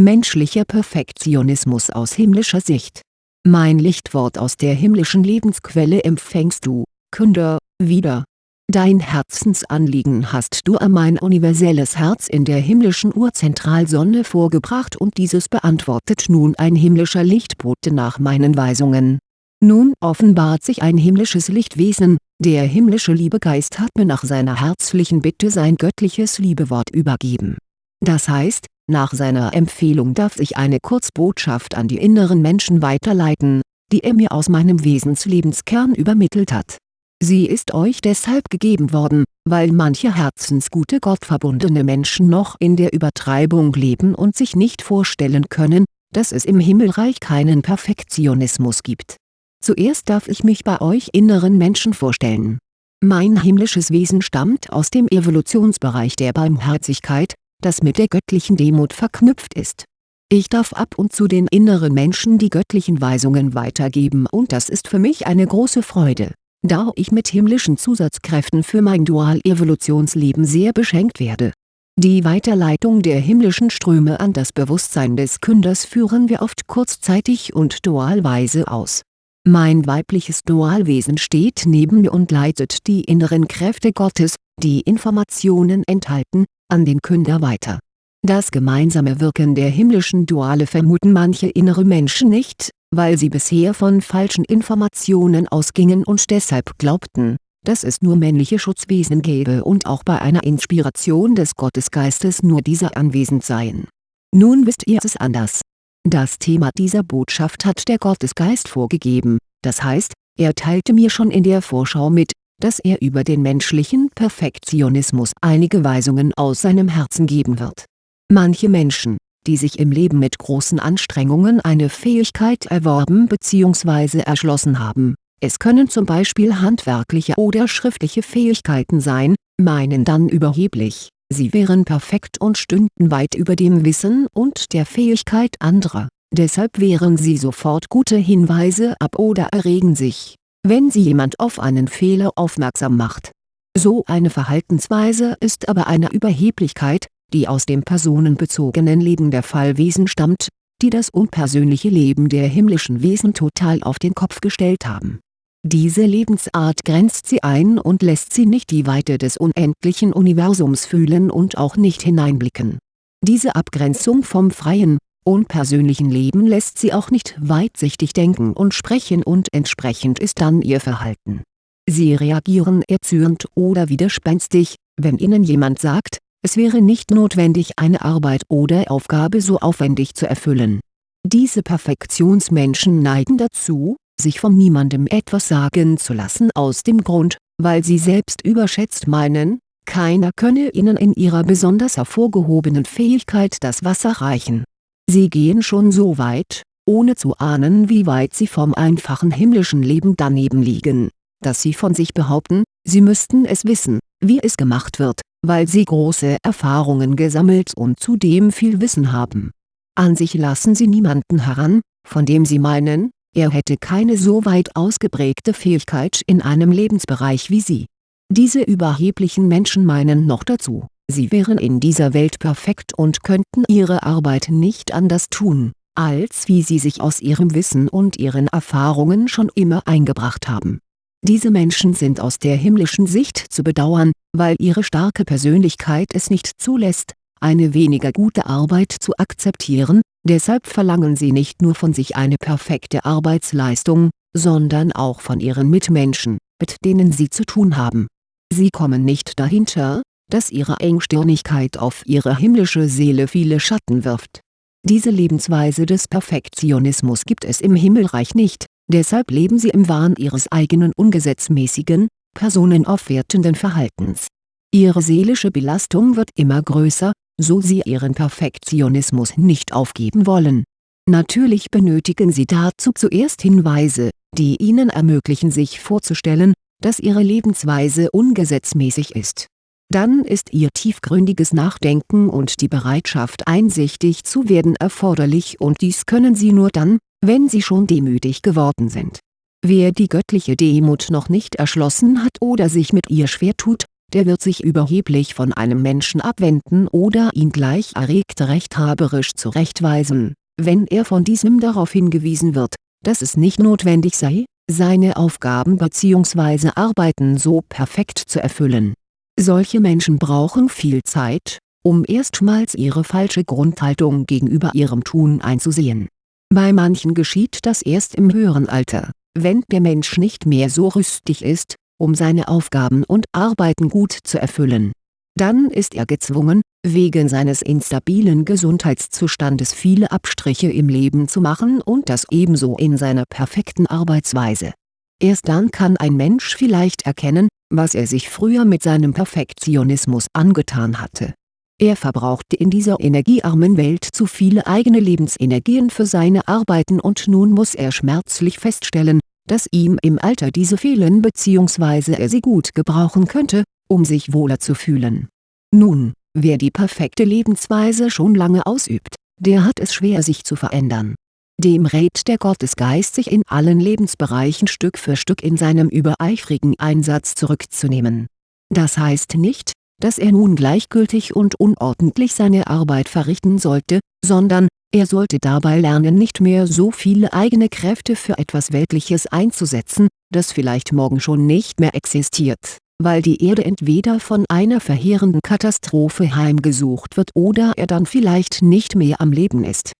Menschlicher Perfektionismus aus himmlischer Sicht Mein Lichtwort aus der himmlischen Lebensquelle empfängst du, Künder, wieder. Dein Herzensanliegen hast du an mein universelles Herz in der himmlischen Urzentralsonne vorgebracht und dieses beantwortet nun ein himmlischer Lichtbote nach meinen Weisungen. Nun offenbart sich ein himmlisches Lichtwesen, der himmlische Liebegeist hat mir nach seiner herzlichen Bitte sein göttliches Liebewort übergeben. Das heißt, nach seiner Empfehlung darf ich eine Kurzbotschaft an die inneren Menschen weiterleiten, die er mir aus meinem Wesenslebenskern übermittelt hat. Sie ist euch deshalb gegeben worden, weil manche herzensgute gottverbundene Menschen noch in der Übertreibung leben und sich nicht vorstellen können, dass es im Himmelreich keinen Perfektionismus gibt. Zuerst darf ich mich bei euch inneren Menschen vorstellen. Mein himmlisches Wesen stammt aus dem Evolutionsbereich der Barmherzigkeit, das mit der göttlichen Demut verknüpft ist. Ich darf ab und zu den inneren Menschen die göttlichen Weisungen weitergeben und das ist für mich eine große Freude, da ich mit himmlischen Zusatzkräften für mein Dual-Evolutionsleben sehr beschenkt werde. Die Weiterleitung der himmlischen Ströme an das Bewusstsein des Künders führen wir oft kurzzeitig und dualweise aus. Mein weibliches Dualwesen steht neben mir und leitet die inneren Kräfte Gottes, die Informationen enthalten, an den Künder weiter. Das gemeinsame Wirken der himmlischen Duale vermuten manche innere Menschen nicht, weil sie bisher von falschen Informationen ausgingen und deshalb glaubten, dass es nur männliche Schutzwesen gäbe und auch bei einer Inspiration des Gottesgeistes nur diese anwesend seien. Nun wisst ihr es anders. Das Thema dieser Botschaft hat der Gottesgeist vorgegeben, das heißt, er teilte mir schon in der Vorschau mit, dass er über den menschlichen Perfektionismus einige Weisungen aus seinem Herzen geben wird. Manche Menschen, die sich im Leben mit großen Anstrengungen eine Fähigkeit erworben bzw. erschlossen haben, es können zum Beispiel handwerkliche oder schriftliche Fähigkeiten sein, meinen dann überheblich, sie wären perfekt und stünden weit über dem Wissen und der Fähigkeit anderer, deshalb wehren sie sofort gute Hinweise ab oder erregen sich wenn sie jemand auf einen Fehler aufmerksam macht. So eine Verhaltensweise ist aber eine Überheblichkeit, die aus dem personenbezogenen Leben der Fallwesen stammt, die das unpersönliche Leben der himmlischen Wesen total auf den Kopf gestellt haben. Diese Lebensart grenzt sie ein und lässt sie nicht die Weite des unendlichen Universums fühlen und auch nicht hineinblicken. Diese Abgrenzung vom freien, unpersönlichen Leben lässt sie auch nicht weitsichtig denken und sprechen und entsprechend ist dann ihr Verhalten. Sie reagieren erzürnt oder widerspenstig, wenn ihnen jemand sagt, es wäre nicht notwendig eine Arbeit oder Aufgabe so aufwendig zu erfüllen. Diese Perfektionsmenschen neigen dazu, sich von niemandem etwas sagen zu lassen aus dem Grund, weil sie selbst überschätzt meinen, keiner könne ihnen in ihrer besonders hervorgehobenen Fähigkeit das Wasser reichen Sie gehen schon so weit, ohne zu ahnen wie weit sie vom einfachen himmlischen Leben daneben liegen, dass sie von sich behaupten, sie müssten es wissen, wie es gemacht wird, weil sie große Erfahrungen gesammelt und zudem viel Wissen haben. An sich lassen sie niemanden heran, von dem sie meinen, er hätte keine so weit ausgeprägte Fähigkeit in einem Lebensbereich wie sie. Diese überheblichen Menschen meinen noch dazu Sie wären in dieser Welt perfekt und könnten ihre Arbeit nicht anders tun, als wie sie sich aus ihrem Wissen und ihren Erfahrungen schon immer eingebracht haben. Diese Menschen sind aus der himmlischen Sicht zu bedauern, weil ihre starke Persönlichkeit es nicht zulässt, eine weniger gute Arbeit zu akzeptieren, deshalb verlangen sie nicht nur von sich eine perfekte Arbeitsleistung, sondern auch von ihren Mitmenschen, mit denen sie zu tun haben. Sie kommen nicht dahinter, dass ihre Engstirnigkeit auf ihre himmlische Seele viele Schatten wirft. Diese Lebensweise des Perfektionismus gibt es im Himmelreich nicht, deshalb leben sie im Wahn ihres eigenen ungesetzmäßigen, personenaufwertenden Verhaltens. Ihre seelische Belastung wird immer größer, so sie ihren Perfektionismus nicht aufgeben wollen. Natürlich benötigen sie dazu zuerst Hinweise, die ihnen ermöglichen sich vorzustellen, dass ihre Lebensweise ungesetzmäßig ist dann ist ihr tiefgründiges Nachdenken und die Bereitschaft einsichtig zu werden erforderlich und dies können sie nur dann, wenn sie schon demütig geworden sind. Wer die göttliche Demut noch nicht erschlossen hat oder sich mit ihr schwer tut, der wird sich überheblich von einem Menschen abwenden oder ihn gleich erregt rechthaberisch zurechtweisen, wenn er von diesem darauf hingewiesen wird, dass es nicht notwendig sei, seine Aufgaben bzw. Arbeiten so perfekt zu erfüllen. Solche Menschen brauchen viel Zeit, um erstmals ihre falsche Grundhaltung gegenüber ihrem Tun einzusehen. Bei manchen geschieht das erst im höheren Alter, wenn der Mensch nicht mehr so rüstig ist, um seine Aufgaben und Arbeiten gut zu erfüllen. Dann ist er gezwungen, wegen seines instabilen Gesundheitszustandes viele Abstriche im Leben zu machen und das ebenso in seiner perfekten Arbeitsweise. Erst dann kann ein Mensch vielleicht erkennen, was er sich früher mit seinem Perfektionismus angetan hatte. Er verbrauchte in dieser energiearmen Welt zu viele eigene Lebensenergien für seine Arbeiten und nun muss er schmerzlich feststellen, dass ihm im Alter diese fehlen bzw. er sie gut gebrauchen könnte, um sich wohler zu fühlen. Nun, wer die perfekte Lebensweise schon lange ausübt, der hat es schwer sich zu verändern. Dem rät der Gottesgeist sich in allen Lebensbereichen Stück für Stück in seinem übereifrigen Einsatz zurückzunehmen. Das heißt nicht, dass er nun gleichgültig und unordentlich seine Arbeit verrichten sollte, sondern, er sollte dabei lernen nicht mehr so viele eigene Kräfte für etwas Weltliches einzusetzen, das vielleicht morgen schon nicht mehr existiert, weil die Erde entweder von einer verheerenden Katastrophe heimgesucht wird oder er dann vielleicht nicht mehr am Leben ist.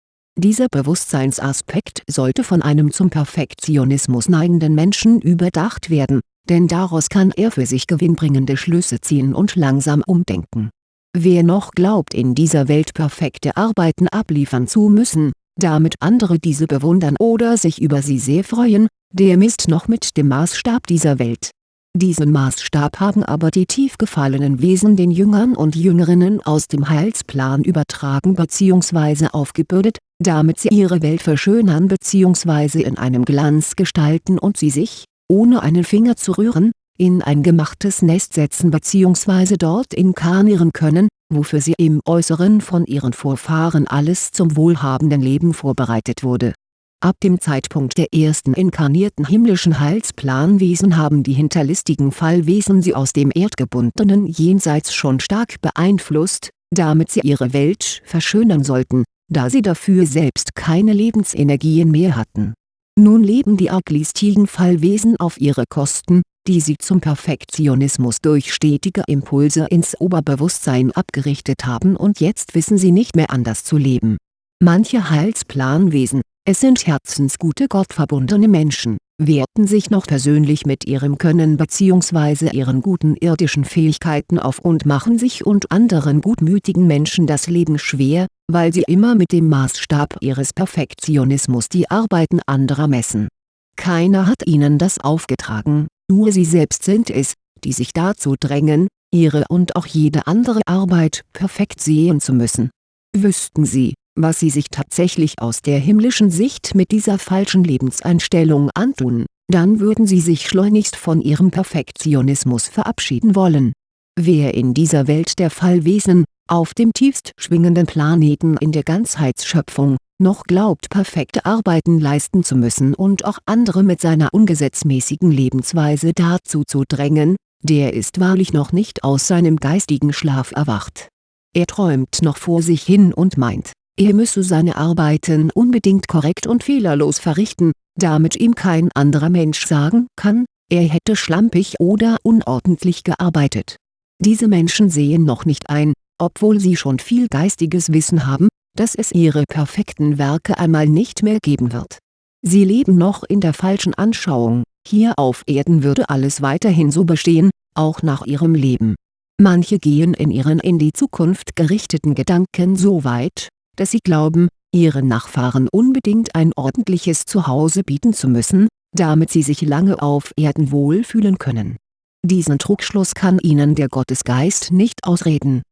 Dieser Bewusstseinsaspekt sollte von einem zum Perfektionismus neigenden Menschen überdacht werden, denn daraus kann er für sich gewinnbringende Schlüsse ziehen und langsam umdenken Wer noch glaubt in dieser Welt perfekte Arbeiten abliefern zu müssen, damit andere diese bewundern oder sich über sie sehr freuen, der misst noch mit dem Maßstab dieser Welt. Diesen Maßstab haben aber die tief gefallenen Wesen den Jüngern und Jüngerinnen aus dem Heilsplan übertragen bzw. aufgebürdet, damit sie ihre Welt verschönern bzw. in einem Glanz gestalten und sie sich, ohne einen Finger zu rühren, in ein gemachtes Nest setzen bzw. dort inkarnieren können, wofür sie im Äußeren von ihren Vorfahren alles zum wohlhabenden Leben vorbereitet wurde. Ab dem Zeitpunkt der ersten inkarnierten himmlischen Heilsplanwesen haben die hinterlistigen Fallwesen sie aus dem erdgebundenen Jenseits schon stark beeinflusst, damit sie ihre Welt verschönern sollten, da sie dafür selbst keine Lebensenergien mehr hatten. Nun leben die arglistigen Fallwesen auf ihre Kosten, die sie zum Perfektionismus durch stetige Impulse ins Oberbewusstsein abgerichtet haben und jetzt wissen sie nicht mehr anders zu leben. Manche Heilsplanwesen, es sind herzensgute gottverbundene Menschen, werten sich noch persönlich mit ihrem Können bzw. ihren guten irdischen Fähigkeiten auf und machen sich und anderen gutmütigen Menschen das Leben schwer, weil sie immer mit dem Maßstab ihres Perfektionismus die Arbeiten anderer messen. Keiner hat ihnen das aufgetragen, nur sie selbst sind es, die sich dazu drängen, ihre und auch jede andere Arbeit perfekt sehen zu müssen. Wüssten sie, was sie sich tatsächlich aus der himmlischen Sicht mit dieser falschen Lebenseinstellung antun, dann würden sie sich schleunigst von ihrem Perfektionismus verabschieden wollen. Wer in dieser Welt der Fallwesen, auf dem tiefst schwingenden Planeten in der Ganzheitsschöpfung, noch glaubt perfekte Arbeiten leisten zu müssen und auch andere mit seiner ungesetzmäßigen Lebensweise dazu zu drängen, der ist wahrlich noch nicht aus seinem geistigen Schlaf erwacht. Er träumt noch vor sich hin und meint, er müsse seine Arbeiten unbedingt korrekt und fehlerlos verrichten, damit ihm kein anderer Mensch sagen kann, er hätte schlampig oder unordentlich gearbeitet. Diese Menschen sehen noch nicht ein, obwohl sie schon viel geistiges Wissen haben, dass es ihre perfekten Werke einmal nicht mehr geben wird. Sie leben noch in der falschen Anschauung, hier auf Erden würde alles weiterhin so bestehen, auch nach ihrem Leben. Manche gehen in ihren in die Zukunft gerichteten Gedanken so weit, dass sie glauben, ihren Nachfahren unbedingt ein ordentliches Zuhause bieten zu müssen, damit sie sich lange auf Erden wohlfühlen können. Diesen Trugschluss kann ihnen der Gottesgeist nicht ausreden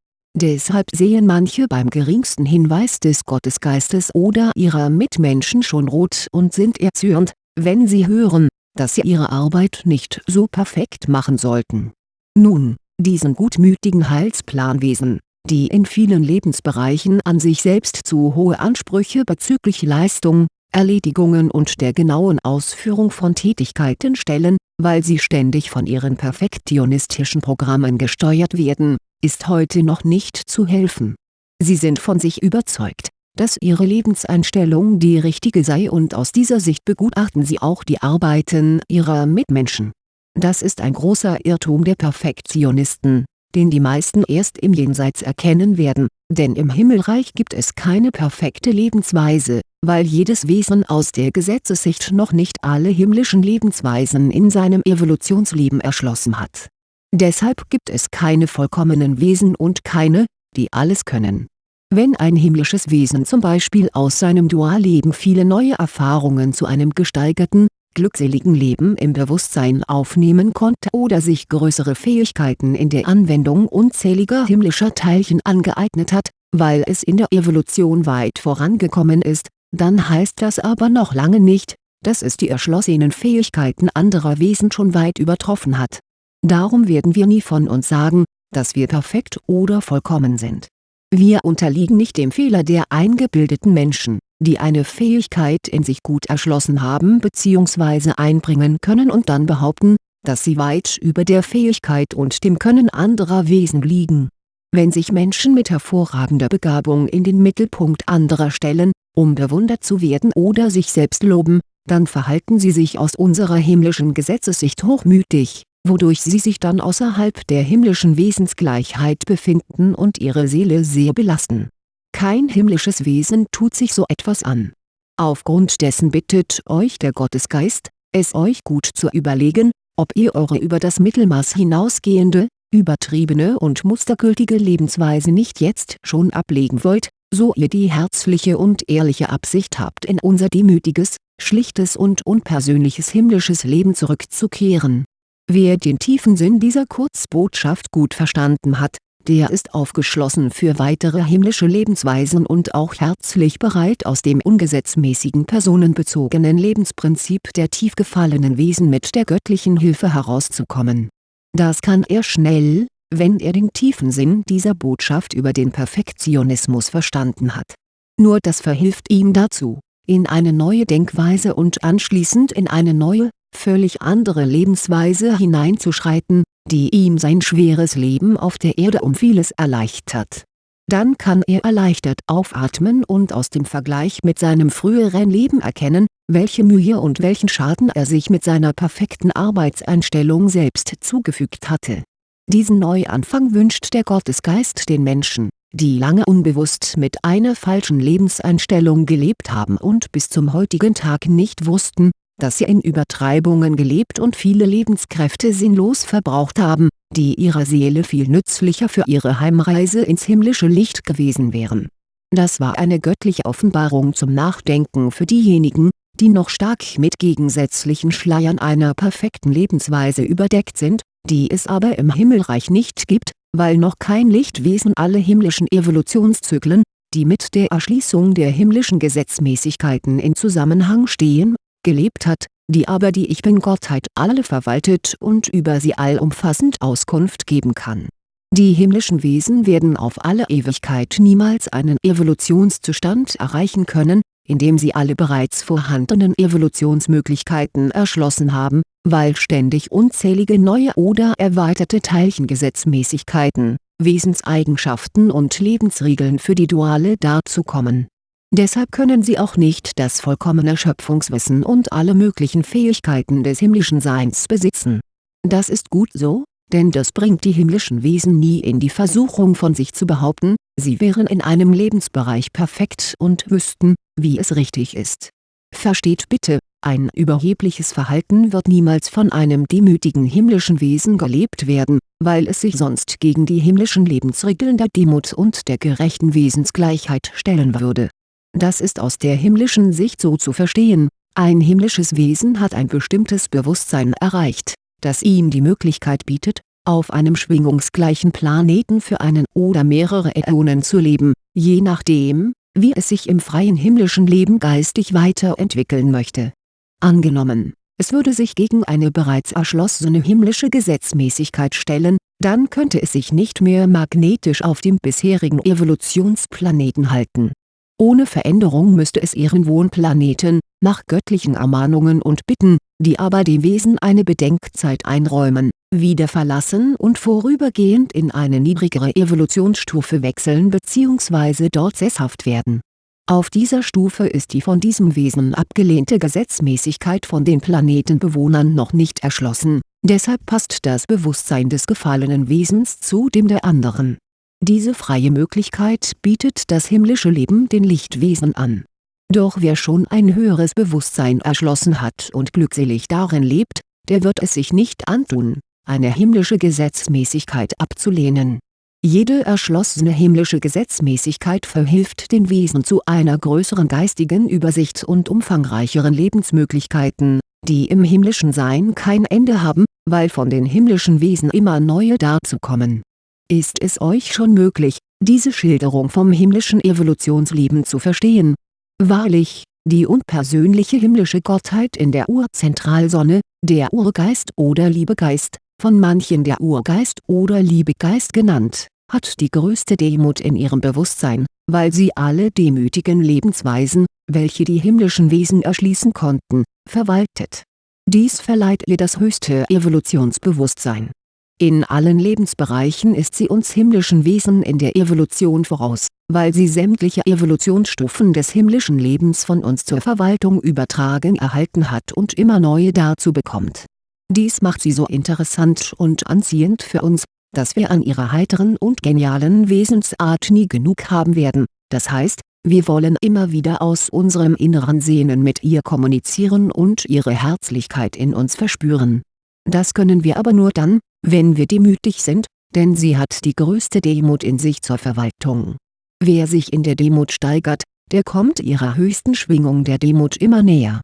Deshalb sehen manche beim geringsten Hinweis des Gottesgeistes oder ihrer Mitmenschen schon rot und sind erzürnt, wenn sie hören, dass sie ihre Arbeit nicht so perfekt machen sollten. Nun, diesen gutmütigen Heilsplanwesen, die in vielen Lebensbereichen an sich selbst zu hohe Ansprüche bezüglich Leistung, Erledigungen und der genauen Ausführung von Tätigkeiten stellen, weil sie ständig von ihren perfektionistischen Programmen gesteuert werden, ist heute noch nicht zu helfen. Sie sind von sich überzeugt, dass ihre Lebenseinstellung die richtige sei und aus dieser Sicht begutachten sie auch die Arbeiten ihrer Mitmenschen. Das ist ein großer Irrtum der Perfektionisten, den die meisten erst im Jenseits erkennen werden, denn im Himmelreich gibt es keine perfekte Lebensweise, weil jedes Wesen aus der Gesetzessicht noch nicht alle himmlischen Lebensweisen in seinem Evolutionsleben erschlossen hat. Deshalb gibt es keine vollkommenen Wesen und keine, die alles können. Wenn ein himmlisches Wesen zum Beispiel aus seinem Dualleben viele neue Erfahrungen zu einem gesteigerten, glückseligen Leben im Bewusstsein aufnehmen konnte oder sich größere Fähigkeiten in der Anwendung unzähliger himmlischer Teilchen angeeignet hat, weil es in der Evolution weit vorangekommen ist, dann heißt das aber noch lange nicht, dass es die erschlossenen Fähigkeiten anderer Wesen schon weit übertroffen hat. Darum werden wir nie von uns sagen, dass wir perfekt oder vollkommen sind. Wir unterliegen nicht dem Fehler der eingebildeten Menschen, die eine Fähigkeit in sich gut erschlossen haben bzw. einbringen können und dann behaupten, dass sie weit über der Fähigkeit und dem Können anderer Wesen liegen. Wenn sich Menschen mit hervorragender Begabung in den Mittelpunkt anderer stellen, um bewundert zu werden oder sich selbst loben, dann verhalten sie sich aus unserer himmlischen Gesetzessicht hochmütig, wodurch sie sich dann außerhalb der himmlischen Wesensgleichheit befinden und ihre Seele sehr belasten. Kein himmlisches Wesen tut sich so etwas an. Aufgrund dessen bittet euch der Gottesgeist, es euch gut zu überlegen, ob ihr eure über das Mittelmaß hinausgehende, übertriebene und mustergültige Lebensweise nicht jetzt schon ablegen wollt, so ihr die herzliche und ehrliche Absicht habt in unser demütiges, schlichtes und unpersönliches himmlisches Leben zurückzukehren. Wer den tiefen Sinn dieser Kurzbotschaft gut verstanden hat, der ist aufgeschlossen für weitere himmlische Lebensweisen und auch herzlich bereit aus dem ungesetzmäßigen personenbezogenen Lebensprinzip der tief gefallenen Wesen mit der göttlichen Hilfe herauszukommen. Das kann er schnell, wenn er den tiefen Sinn dieser Botschaft über den Perfektionismus verstanden hat. Nur das verhilft ihm dazu, in eine neue Denkweise und anschließend in eine neue, völlig andere Lebensweise hineinzuschreiten, die ihm sein schweres Leben auf der Erde um vieles erleichtert. Dann kann er erleichtert aufatmen und aus dem Vergleich mit seinem früheren Leben erkennen, welche Mühe und welchen Schaden er sich mit seiner perfekten Arbeitseinstellung selbst zugefügt hatte diesen Neuanfang wünscht der Gottesgeist den Menschen, die lange unbewusst mit einer falschen Lebenseinstellung gelebt haben und bis zum heutigen Tag nicht wussten, dass sie in Übertreibungen gelebt und viele Lebenskräfte sinnlos verbraucht haben, die ihrer Seele viel nützlicher für ihre Heimreise ins himmlische Licht gewesen wären. Das war eine göttliche Offenbarung zum Nachdenken für diejenigen, die noch stark mit gegensätzlichen Schleiern einer perfekten Lebensweise überdeckt sind die es aber im Himmelreich nicht gibt, weil noch kein Lichtwesen alle himmlischen Evolutionszyklen, die mit der Erschließung der himmlischen Gesetzmäßigkeiten in Zusammenhang stehen, gelebt hat, die aber die Ich Bin-Gottheit alle verwaltet und über sie allumfassend Auskunft geben kann. Die himmlischen Wesen werden auf alle Ewigkeit niemals einen Evolutionszustand erreichen können, indem sie alle bereits vorhandenen Evolutionsmöglichkeiten erschlossen haben, weil ständig unzählige neue oder erweiterte Teilchengesetzmäßigkeiten, Wesenseigenschaften und Lebensregeln für die Duale dazukommen. Deshalb können sie auch nicht das vollkommene Schöpfungswissen und alle möglichen Fähigkeiten des himmlischen Seins besitzen. Das ist gut so, denn das bringt die himmlischen Wesen nie in die Versuchung von sich zu behaupten, sie wären in einem Lebensbereich perfekt und wüssten, wie es richtig ist. Versteht bitte, ein überhebliches Verhalten wird niemals von einem demütigen himmlischen Wesen gelebt werden, weil es sich sonst gegen die himmlischen Lebensregeln der Demut und der gerechten Wesensgleichheit stellen würde. Das ist aus der himmlischen Sicht so zu verstehen, ein himmlisches Wesen hat ein bestimmtes Bewusstsein erreicht das ihm die Möglichkeit bietet, auf einem schwingungsgleichen Planeten für einen oder mehrere Äonen zu leben, je nachdem, wie es sich im freien himmlischen Leben geistig weiterentwickeln möchte. Angenommen, es würde sich gegen eine bereits erschlossene himmlische Gesetzmäßigkeit stellen, dann könnte es sich nicht mehr magnetisch auf dem bisherigen Evolutionsplaneten halten. Ohne Veränderung müsste es ihren Wohnplaneten, nach göttlichen Ermahnungen und Bitten, die aber dem Wesen eine Bedenkzeit einräumen, wieder verlassen und vorübergehend in eine niedrigere Evolutionsstufe wechseln bzw. dort sesshaft werden. Auf dieser Stufe ist die von diesem Wesen abgelehnte Gesetzmäßigkeit von den Planetenbewohnern noch nicht erschlossen, deshalb passt das Bewusstsein des gefallenen Wesens zu dem der anderen. Diese freie Möglichkeit bietet das himmlische Leben den Lichtwesen an. Doch wer schon ein höheres Bewusstsein erschlossen hat und glückselig darin lebt, der wird es sich nicht antun, eine himmlische Gesetzmäßigkeit abzulehnen jede erschlossene himmlische Gesetzmäßigkeit verhilft den Wesen zu einer größeren geistigen Übersicht und umfangreicheren Lebensmöglichkeiten, die im himmlischen Sein kein Ende haben, weil von den himmlischen Wesen immer neue dazukommen. Ist es euch schon möglich, diese Schilderung vom himmlischen Evolutionsleben zu verstehen? Wahrlich, die unpersönliche himmlische Gottheit in der Urzentralsonne, der Urgeist oder Liebegeist, von manchen der Urgeist oder Liebegeist genannt, hat die größte Demut in ihrem Bewusstsein, weil sie alle demütigen Lebensweisen, welche die himmlischen Wesen erschließen konnten, verwaltet. Dies verleiht ihr das höchste Evolutionsbewusstsein. In allen Lebensbereichen ist sie uns himmlischen Wesen in der Evolution voraus, weil sie sämtliche Evolutionsstufen des himmlischen Lebens von uns zur Verwaltung übertragen erhalten hat und immer neue dazu bekommt dies macht sie so interessant und anziehend für uns, dass wir an ihrer heiteren und genialen Wesensart nie genug haben werden, das heißt, wir wollen immer wieder aus unserem inneren Sehnen mit ihr kommunizieren und ihre Herzlichkeit in uns verspüren. Das können wir aber nur dann, wenn wir demütig sind, denn sie hat die größte Demut in sich zur Verwaltung. Wer sich in der Demut steigert, der kommt ihrer höchsten Schwingung der Demut immer näher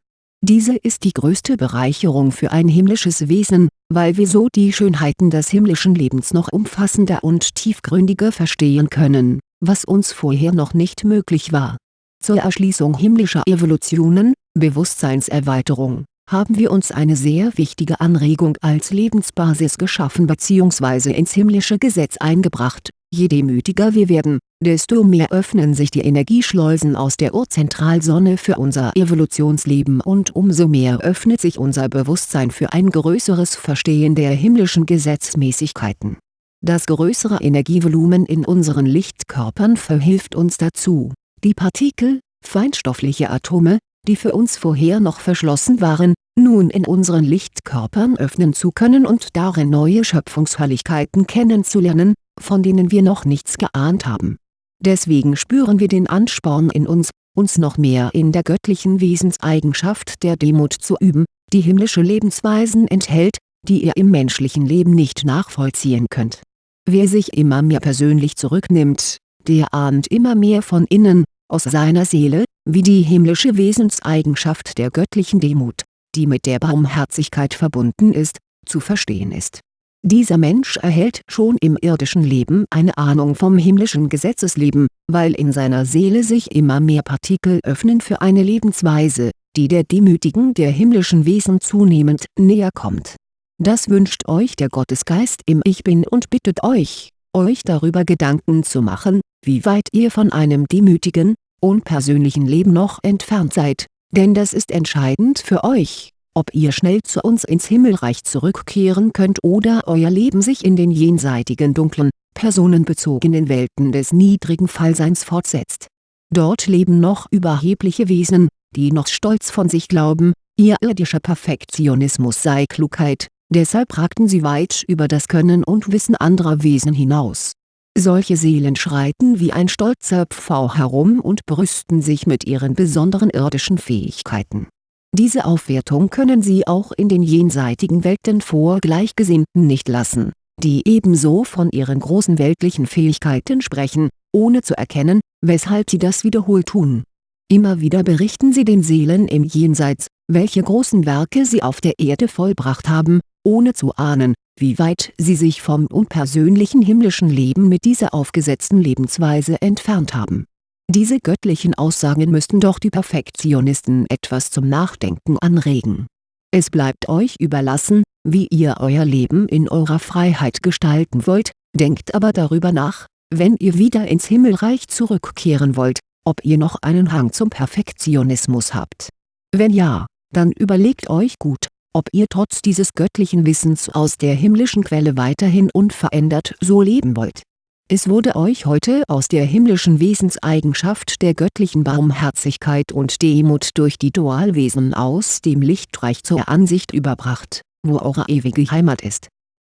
diese ist die größte Bereicherung für ein himmlisches Wesen, weil wir so die Schönheiten des himmlischen Lebens noch umfassender und tiefgründiger verstehen können, was uns vorher noch nicht möglich war. Zur Erschließung himmlischer Evolutionen, Bewusstseinserweiterung, haben wir uns eine sehr wichtige Anregung als Lebensbasis geschaffen bzw. ins himmlische Gesetz eingebracht, je demütiger wir werden, desto mehr öffnen sich die Energieschleusen aus der Urzentralsonne für unser Evolutionsleben und umso mehr öffnet sich unser Bewusstsein für ein größeres Verstehen der himmlischen Gesetzmäßigkeiten. Das größere Energievolumen in unseren Lichtkörpern verhilft uns dazu, die Partikel, feinstoffliche Atome, die für uns vorher noch verschlossen waren, nun in unseren Lichtkörpern öffnen zu können und darin neue Schöpfungsherrlichkeiten kennenzulernen, von denen wir noch nichts geahnt haben Deswegen spüren wir den Ansporn in uns, uns noch mehr in der göttlichen Wesenseigenschaft der Demut zu üben, die himmlische Lebensweisen enthält, die ihr im menschlichen Leben nicht nachvollziehen könnt. Wer sich immer mehr persönlich zurücknimmt, der ahnt immer mehr von innen, aus seiner Seele, wie die himmlische Wesenseigenschaft der göttlichen Demut, die mit der Barmherzigkeit verbunden ist, zu verstehen ist dieser Mensch erhält schon im irdischen Leben eine Ahnung vom himmlischen Gesetzesleben, weil in seiner Seele sich immer mehr Partikel öffnen für eine Lebensweise, die der Demütigen der himmlischen Wesen zunehmend näher kommt. Das wünscht euch der Gottesgeist im Ich Bin und bittet euch, euch darüber Gedanken zu machen, wie weit ihr von einem demütigen, unpersönlichen Leben noch entfernt seid, denn das ist entscheidend für euch ob ihr schnell zu uns ins Himmelreich zurückkehren könnt oder euer Leben sich in den jenseitigen dunklen, personenbezogenen Welten des niedrigen Fallseins fortsetzt. Dort leben noch überhebliche Wesen, die noch stolz von sich glauben, ihr irdischer Perfektionismus sei Klugheit, deshalb ragten sie weit über das Können und Wissen anderer Wesen hinaus. Solche Seelen schreiten wie ein stolzer Pfau herum und brüsten sich mit ihren besonderen irdischen Fähigkeiten diese Aufwertung können sie auch in den jenseitigen Welten vor Gleichgesinnten nicht lassen, die ebenso von ihren großen weltlichen Fähigkeiten sprechen, ohne zu erkennen, weshalb sie das wiederholt tun. Immer wieder berichten sie den Seelen im Jenseits, welche großen Werke sie auf der Erde vollbracht haben, ohne zu ahnen, wie weit sie sich vom unpersönlichen himmlischen Leben mit dieser aufgesetzten Lebensweise entfernt haben diese göttlichen Aussagen müssten doch die Perfektionisten etwas zum Nachdenken anregen. Es bleibt euch überlassen, wie ihr euer Leben in eurer Freiheit gestalten wollt, denkt aber darüber nach, wenn ihr wieder ins Himmelreich zurückkehren wollt, ob ihr noch einen Hang zum Perfektionismus habt. Wenn ja, dann überlegt euch gut, ob ihr trotz dieses göttlichen Wissens aus der himmlischen Quelle weiterhin unverändert so leben wollt. Es wurde euch heute aus der himmlischen Wesenseigenschaft der göttlichen Barmherzigkeit und Demut durch die Dualwesen aus dem Lichtreich zur Ansicht überbracht, wo eure ewige Heimat ist